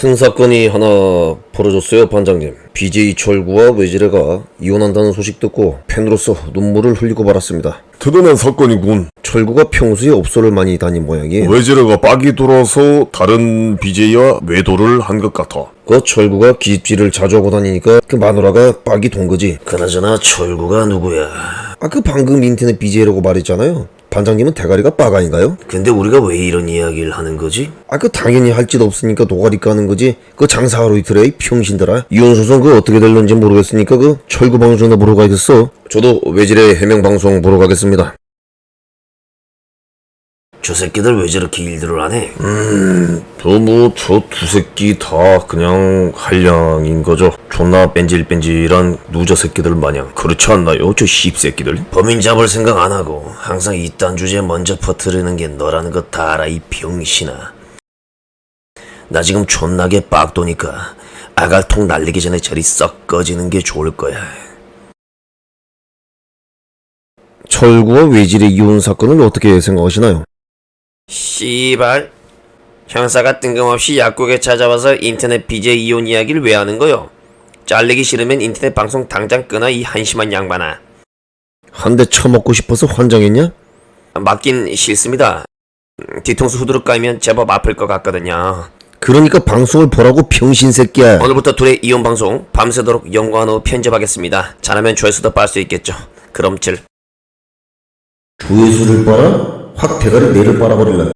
큰 사건이 하나 벌어졌어요, 반장님. BJ 철구와 외질혜가 이혼한다는 소식 듣고 팬으로서 눈물을 흘리고 말았습니다. 드러난 사건이군. 철구가 평소에 업소를 많이 다닌 모양이에요. 외질혜가 빡이 돌아서 다른 BJ와 외도를 한 것 같아. 그 철구가 기집질을 자주 하고 다니니까 그 마누라가 빡이 돈 거지. 그나저나 철구가 누구야? 아, 그 방금 인터넷 BJ라고 말했잖아요. 반장님은 대가리가 빡 아닌가요? 근데 우리가 왜 이런 이야기를 하는 거지? 아, 그 당연히 할 짓 없으니까 노가리 까는 거지. 그 장사하러 이틀에 이 병신들아. 이혼소송 그 어떻게 될런지 모르겠으니까 그 철구 방송이나 보러 가야겠어. 저도 외질혜 해명 방송 보러 가겠습니다. 저 새끼들 왜 저렇게 일들을 안 해? 뭐저 두 새끼 다 그냥 한량인 거죠. 존나 뺀질뺀질한 누저 새끼들 마냥 그렇지 않나요? 저 씹새끼들. 범인 잡을 생각 안 하고 항상 이딴 주제 먼저 퍼뜨리는 게 너라는 거 다 알아 이 병신아. 나 지금 존나게 빡도니까 아갈통 날리기 전에 저리 썩 꺼지는 게 좋을 거야. 철구와 외질의 이혼 사건을 어떻게 생각하시나요? 씨발 형사가 뜬금없이 약국에 찾아와서 인터넷 BJ 이혼 이야기를 왜 하는 거요? 잘리기 싫으면 인터넷 방송 당장 끊어 이 한심한 양반아 한 대 쳐먹고 싶어서 환장했냐? 맞긴 싫습니다 음, 뒤통수 후드룩 까이면 제법 아플 것 같거든요 그러니까 방송을 보라고 병신 새끼야. 오늘부터 둘의 이혼 방송 밤새도록 연관으로 편집하겠습니다 잘하면 조회수도 빨 수 있겠죠 그럼 질 조회수를 빨아? 확 대가리 내를 빨아버릴라.